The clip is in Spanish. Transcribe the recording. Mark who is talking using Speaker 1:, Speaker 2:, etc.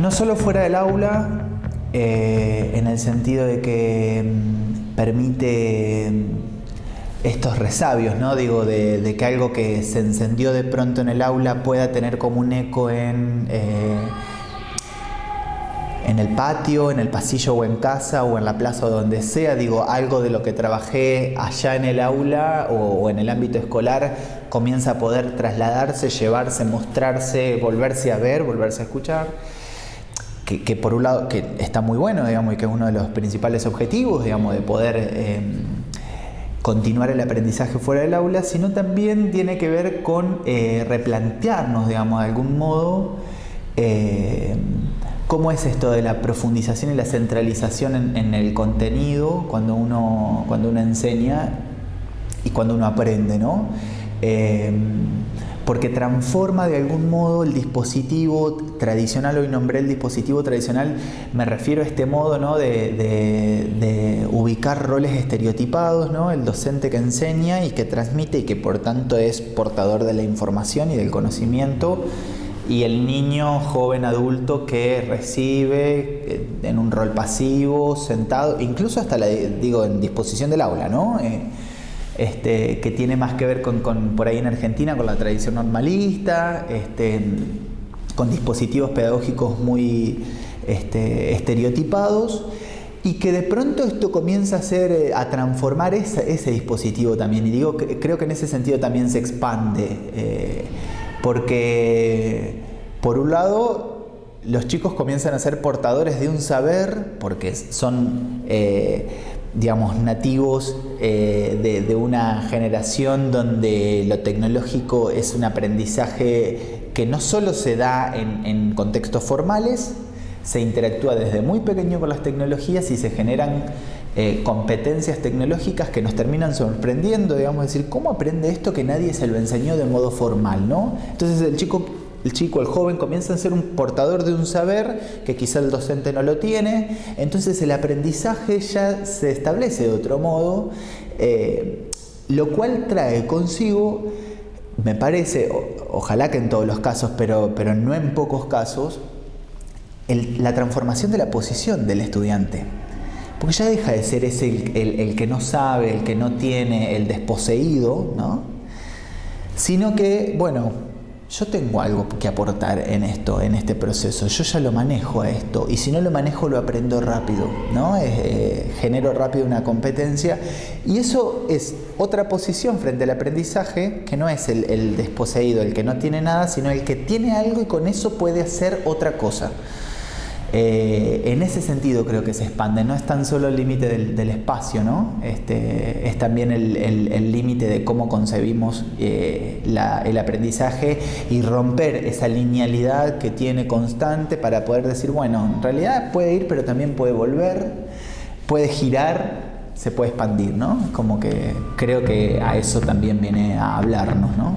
Speaker 1: No solo fuera del aula, eh, en el sentido de que mm, permite mm, estos resabios, ¿no? Digo, de, que algo que se encendió de pronto en el aula pueda tener como un eco en, eh, en el patio, en el pasillo o en casa o en la plaza o donde sea. Digo, algo de lo que trabajé allá en el aula o en el ámbito escolar comienza a poder trasladarse, llevarse, mostrarse, volverse a ver, volverse a escuchar que, por un lado que está muy bueno, digamos, y que es uno de los principales objetivos, digamos, de poder em, continuar el aprendizaje fuera del aula, sino también tiene que ver con eh, replantearnos, digamos, de algún modo, em, cómo es esto de la profundización y la centralización en, el contenido cuando uno, cuando uno enseña y cuando uno aprende, ¿no? Porque transforma de algún modo el dispositivo tradicional, hoy nombré el dispositivo tradicional, me refiero a este modo ¿no? de, ubicar roles estereotipados, ¿no? el docente que enseña y que transmite y que por tanto es portador de la información y del conocimiento, y el niño joven adulto que recibe eh, en un rol pasivo, sentado, incluso hasta la, digo, en disposición del aula, ¿no? Eh, este, que tiene más que ver con, por ahí en Argentina, con la tradición normalista, este, con dispositivos pedagógicos muy este, estereotipados y que de pronto esto comienza a, ser, eh, a transformar ese, dispositivo también. Y digo, creo que en ese sentido también se expande, eh, porque por un lado los chicos comienzan a ser portadores de un saber, porque son... Eh, digamos, nativos eh, de, una generación donde lo tecnológico es un aprendizaje que no solo se da en, contextos formales, se interactúa desde muy pequeño con las tecnologías y se generan eh, competencias tecnológicas que nos terminan sorprendiendo, digamos, decir, ¿cómo aprende esto que nadie se lo enseñó de modo formal? ¿no? Entonces el chico el chico, el joven comienza a ser un portador de un saber que quizá el docente no lo tiene, entonces el aprendizaje ya se establece de otro modo, eh, lo cual trae consigo, me parece, ojalá que en todos los casos, pero, pero no en pocos casos, la transformación de la posición del estudiante. Porque ya deja de ser ese el, el, que no sabe, el que no tiene, el desposeído, ¿no? Sino que, bueno, yo tengo algo que aportar en esto, en este proceso, yo ya lo manejo a esto y si no lo manejo lo aprendo rápido, ¿no? Eh, genero rápido una competencia y eso es otra posición frente al aprendizaje que no es el, el desposeído, el que no tiene nada, sino el que tiene algo y con eso puede hacer otra cosa. Eh, en ese sentido creo que se expande, no es tan solo el límite del, espacio, ¿no? Este, es también el límite de cómo concebimos eh, el aprendizaje y romper esa linealidad que tiene constante para poder decir, bueno, en realidad puede ir pero también puede volver, puede girar, se puede expandir, ¿no? Como que creo que a eso también viene a hablarnos, ¿no?